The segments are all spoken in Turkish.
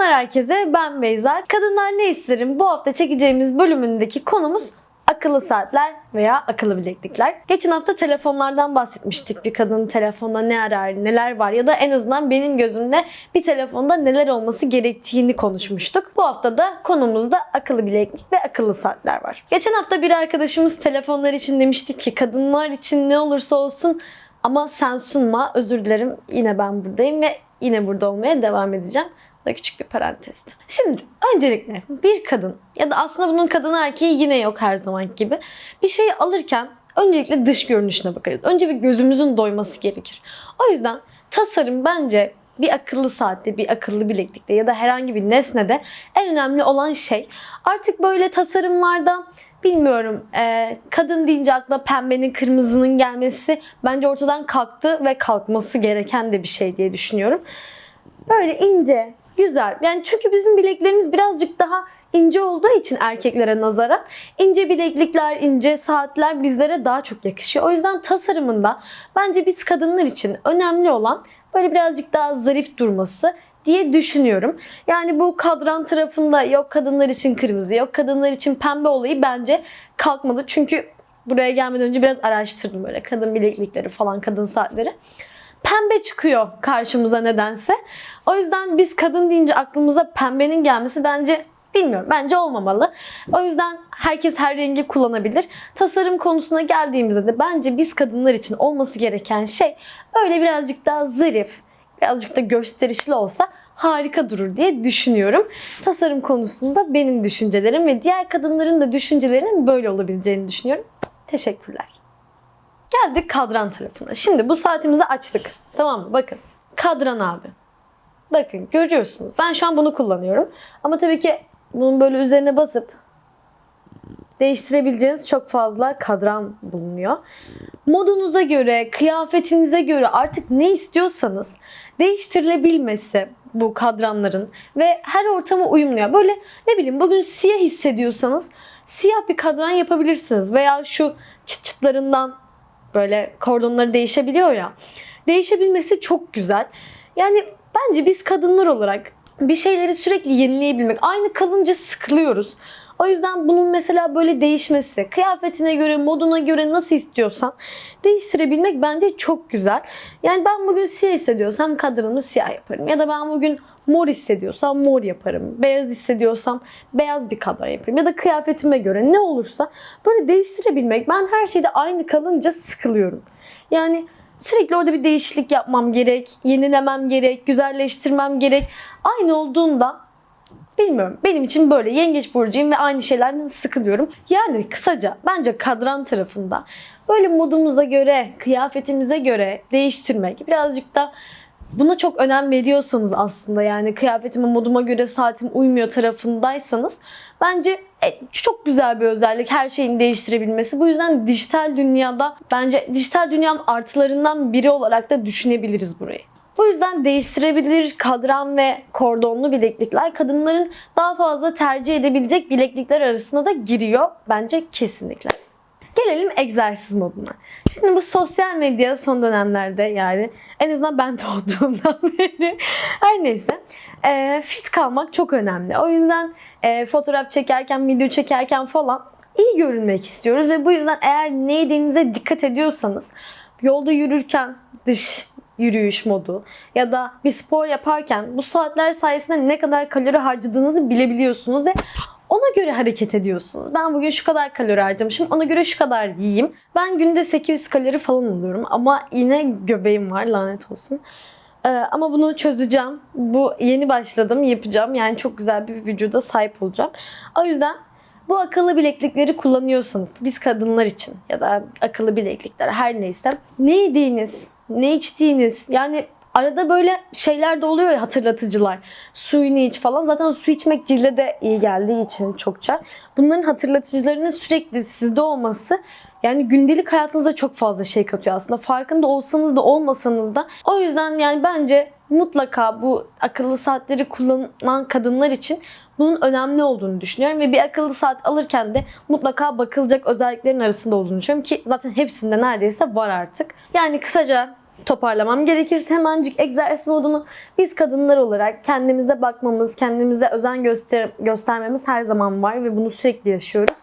Selamlar herkese ben Beyza. Kadınlar ne isterim bu hafta çekeceğimiz bölümündeki konumuz akıllı saatler veya akıllı bileklikler. Geçen hafta telefonlardan bahsetmiştik. Bir kadının telefonda ne arar, neler var ya da en azından benim gözümde bir telefonda neler olması gerektiğini konuşmuştuk. Bu hafta da konumuzda akıllı bileklik ve akıllı saatler var. Geçen hafta bir arkadaşımız telefonlar için demiştik ki kadınlar için ne olursa olsun ama sen sunma. Özür dilerim. Yine ben buradayım ve yine burada olmaya devam edeceğim. Bu da küçük bir parantezdi. Şimdi öncelikle bir kadın ya da aslında bunun kadın erkeği yine yok her zaman gibi. Bir şeyi alırken öncelikle dış görünüşüne bakarız. Önce bir gözümüzün doyması gerekir. O yüzden tasarım bence bir akıllı saatte, bir akıllı bileklikte ya da herhangi bir nesnede en önemli olan şey. Artık böyle tasarımlarda bilmiyorum e, kadın deyince akla pembenin kırmızının gelmesi bence ortadan kalktı ve kalkması gereken de bir şey diye düşünüyorum. Böyle ince, güzel. Yani çünkü bizim bileklerimiz birazcık daha ince olduğu için erkeklere nazaran ince bileklikler, ince saatler bizlere daha çok yakışıyor. O yüzden tasarımında bence biz kadınlar için önemli olan böyle birazcık daha zarif durması diye düşünüyorum. Yani bu kadran tarafında yok kadınlar için kırmızı, yok kadınlar için pembe olayı bence kalkmadı. Çünkü buraya gelmeden önce biraz araştırdım böyle kadın bileklikleri falan, kadın saatleri pembe çıkıyor karşımıza nedense. O yüzden biz kadın deyince aklımıza pembenin gelmesi bence bilmiyorum. Bence olmamalı. O yüzden herkes her rengi kullanabilir. Tasarım konusuna geldiğimizde de bence biz kadınlar için olması gereken şey öyle birazcık daha zarif, birazcık da gösterişli olsa harika durur diye düşünüyorum. Tasarım konusunda benim düşüncelerim ve diğer kadınların da düşüncelerinin böyle olabileceğini düşünüyorum. Teşekkürler. Geldik kadran tarafına. Şimdi bu saatimizi açtık. Tamam mı? Bakın. Kadran abi. Bakın görüyorsunuz. Ben şu an bunu kullanıyorum. Ama tabii ki bunun böyle üzerine basıp değiştirebileceğiniz çok fazla kadran bulunuyor. Modunuza göre, kıyafetinize göre artık ne istiyorsanız değiştirilebilmesi bu kadranların ve her ortama uyumluyor. Böyle ne bileyim bugün siyah hissediyorsanız siyah bir kadran yapabilirsiniz veya şu çıt çıtlarından böyle kordonları değişebiliyor ya. Değişebilmesi çok güzel. Yani bence biz kadınlar olarak bir şeyleri sürekli yenileyebilmek. Aynı kalınca sıkılıyoruz. O yüzden bunun mesela böyle değişmesi, kıyafetine göre, moduna göre nasıl istiyorsan değiştirebilmek bence çok güzel. Yani ben bugün siyah hissediyorsam kadranımı siyah yaparım. Ya da ben bugün mor hissediyorsam mor yaparım. Beyaz hissediyorsam beyaz bir kadran yaparım. Ya da kıyafetime göre ne olursa böyle değiştirebilmek. Ben her şeyde aynı kalınca sıkılıyorum. Yani sürekli orada bir değişiklik yapmam gerek, yenilemem gerek, güzelleştirmem gerek. Aynı olduğunda Bilmiyorum. Benim için böyle yengeç burcuyum ve aynı şeylerden sıkılıyorum. Yani kısaca bence kadran tarafında böyle modumuza göre, kıyafetimize göre değiştirmek birazcık da buna çok önem veriyorsanız aslında yani kıyafetime moduma göre saatim uymuyor tarafındaysanız bence e, çok güzel bir özellik her şeyin değiştirebilmesi. Bu yüzden dijital dünyada bence dijital dünyanın artılarından biri olarak da düşünebiliriz burayı. Bu yüzden değiştirebilir kadran ve kordonlu bileklikler kadınların daha fazla tercih edebilecek bileklikler arasında da giriyor bence kesinlikle. Gelelim egzersiz moduna. Şimdi bu sosyal medya son dönemlerde yani en azından ben doğduğumdan beri her neyse e, fit kalmak çok önemli. O yüzden e, fotoğraf çekerken, video çekerken falan iyi görünmek istiyoruz ve bu yüzden eğer ne yediğinize dikkat ediyorsanız yolda yürürken dış yürüyüş modu ya da bir spor yaparken bu saatler sayesinde ne kadar kalori harcadığınızı bilebiliyorsunuz ve ona göre hareket ediyorsunuz. Ben bugün şu kadar kalori harcamışım, ona göre şu kadar yiyeyim. Ben günde 800 kalori falan alıyorum ama yine göbeğim var lanet olsun. Ee, ama bunu çözeceğim. Bu yeni başladım, yapacağım. Yani çok güzel bir vücuda sahip olacağım. O yüzden bu akıllı bileklikleri kullanıyorsanız biz kadınlar için ya da akıllı bileklikler her neyse ne yediğiniz, ne içtiğiniz yani arada böyle şeyler de oluyor ya hatırlatıcılar. Suyunu iç falan. Zaten su içmek cilde de iyi geldiği için çokça. Bunların hatırlatıcılarının sürekli sizde olması yani gündelik hayatınıza çok fazla şey katıyor aslında. Farkında olsanız da olmasanız da. O yüzden yani bence mutlaka bu akıllı saatleri kullanan kadınlar için bunun önemli olduğunu düşünüyorum ve bir akıllı saat alırken de mutlaka bakılacak özelliklerin arasında olduğunu düşünüyorum ki zaten hepsinde neredeyse var artık. Yani kısaca toparlamam gerekirse hemencik egzersiz modunu biz kadınlar olarak kendimize bakmamız, kendimize özen göster göstermemiz her zaman var ve bunu sürekli yaşıyoruz.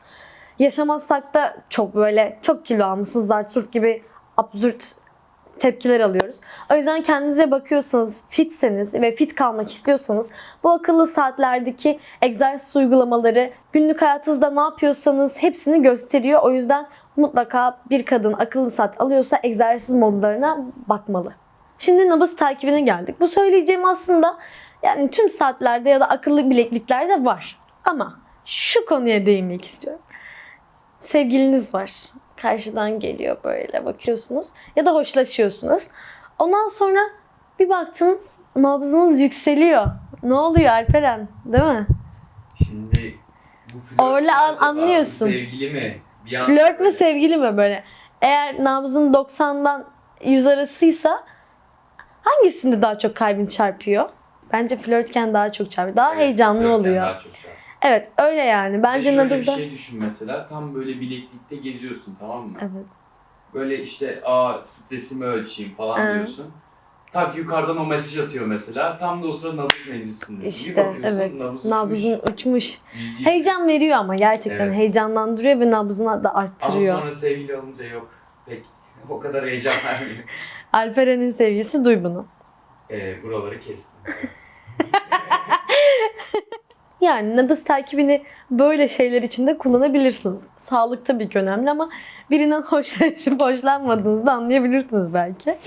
Yaşamazsak da çok böyle çok kilo almışsınız Zartürk gibi absürt tepkiler alıyoruz. O yüzden kendinize bakıyorsanız, fitseniz ve fit kalmak istiyorsanız bu akıllı saatlerdeki egzersiz uygulamaları günlük hayatınızda ne yapıyorsanız hepsini gösteriyor. O yüzden mutlaka bir kadın akıllı saat alıyorsa egzersiz modlarına bakmalı. Şimdi nabız takibine geldik. Bu söyleyeceğim aslında yani tüm saatlerde ya da akıllı bilekliklerde var. Ama şu konuya değinmek istiyorum. Sevgiliniz var. Karşıdan geliyor böyle bakıyorsunuz ya da hoşlaşıyorsunuz. Ondan sonra bir baktınız nabzınız yükseliyor. Ne oluyor Alperen? Değil mi? Şimdi bu flört Orla an- anlıyorsun. Sevgili mi? Bir Flört mü sevgili mi böyle? Eğer nabzın 90'dan 100 arasıysa hangisinde daha çok kalbin çarpıyor? Bence flörtken daha çok çarpıyor. Daha Evet, heyecanlı oluyor. daha çok şey. Evet öyle yani. Bence şöyle nabızda... bir şey düşün mesela. Tam böyle bileklikte geziyorsun tamam mı? Evet. Böyle işte aa stresimi ölçeyim falan Ha. diyorsun. Tak yukarıdan o mesaj atıyor mesela. Tam da o sırada nabız mevzusundesin. Bir İşte evet. nabız Nabzın uçmuş. uçmuş. Heyecan veriyor ama gerçekten Evet. heyecanlandırıyor ve nabzını da Ama arttırıyor. sonra sevgili olunca yok. Pek o kadar heyecan vermiyor. Alperen'in sevgilisi duy bunu. Ee, buraları kestim. Yani nabız takibini böyle şeyler için de kullanabilirsiniz. Sağlık tabii ki önemli ama birinden hoşlanıp hoşlanmadığınızı da anlayabilirsiniz belki.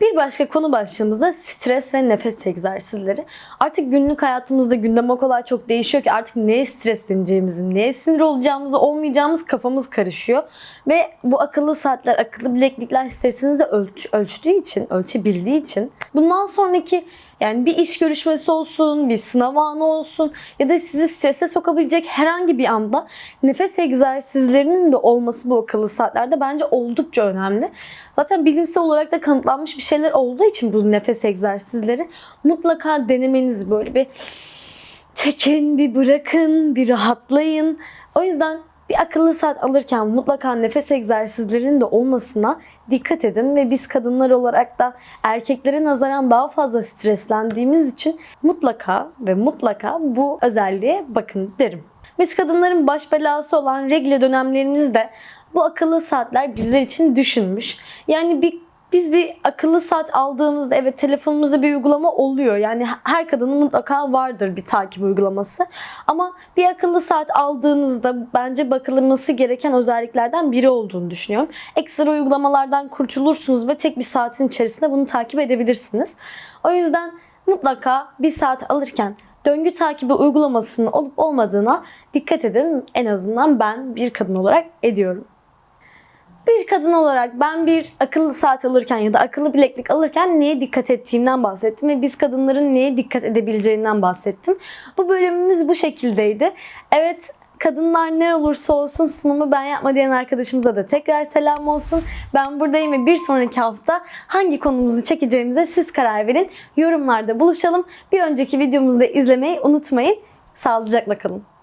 Bir başka konu başlığımız da stres ve nefes egzersizleri. Artık günlük hayatımızda gündem o kadar çok değişiyor ki artık neye stresleneceğimizi, neye sinir olacağımızı, olmayacağımız kafamız karışıyor. Ve bu akıllı saatler, akıllı bileklikler stresinizi ölç, ölçtüğü için, ölçebildiği için bundan sonraki yani bir iş görüşmesi olsun, bir sınav anı olsun ya da sizi strese sokabilecek herhangi bir anda nefes egzersizlerinin de olması bu akıllı saatlerde bence oldukça önemli. Zaten bilimsel olarak da kanıtlanmış bir şeyler olduğu için bu nefes egzersizleri mutlaka denemeniz böyle bir çekin, bir bırakın, bir rahatlayın. O yüzden bir akıllı saat alırken mutlaka nefes egzersizlerinin de olmasına dikkat edin ve biz kadınlar olarak da erkeklere nazaran daha fazla streslendiğimiz için mutlaka ve mutlaka bu özelliğe bakın derim. Biz kadınların baş belası olan regle dönemlerimizde bu akıllı saatler bizler için düşünmüş. Yani bir biz bir akıllı saat aldığımızda evet telefonumuzda bir uygulama oluyor. Yani her kadının mutlaka vardır bir takip uygulaması. Ama bir akıllı saat aldığınızda bence bakılması gereken özelliklerden biri olduğunu düşünüyorum. Ekstra uygulamalardan kurtulursunuz ve tek bir saatin içerisinde bunu takip edebilirsiniz. O yüzden mutlaka bir saat alırken döngü takibi uygulamasının olup olmadığına dikkat edin. En azından ben bir kadın olarak ediyorum. Bir kadın olarak ben bir akıllı saat alırken ya da akıllı bileklik alırken neye dikkat ettiğimden bahsettim ve biz kadınların neye dikkat edebileceğinden bahsettim. Bu bölümümüz bu şekildeydi. Evet kadınlar ne olursa olsun sunumu ben yapma diyen arkadaşımıza da tekrar selam olsun. Ben buradayım ve bir sonraki hafta hangi konumuzu çekeceğimize siz karar verin. Yorumlarda buluşalım. Bir önceki videomuzu da izlemeyi unutmayın. Sağlıcakla kalın.